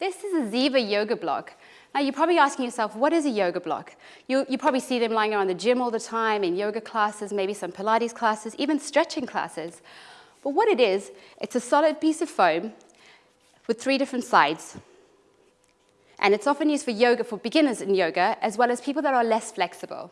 This is a Ziva yoga block. Now you're probably asking yourself, what is a yoga block? You, you probably see them lying around the gym all the time, in yoga classes, maybe some Pilates classes, even stretching classes. But what it is, it's a solid piece of foam with three different sides. And it's often used for yoga, for beginners in yoga, as well as people that are less flexible.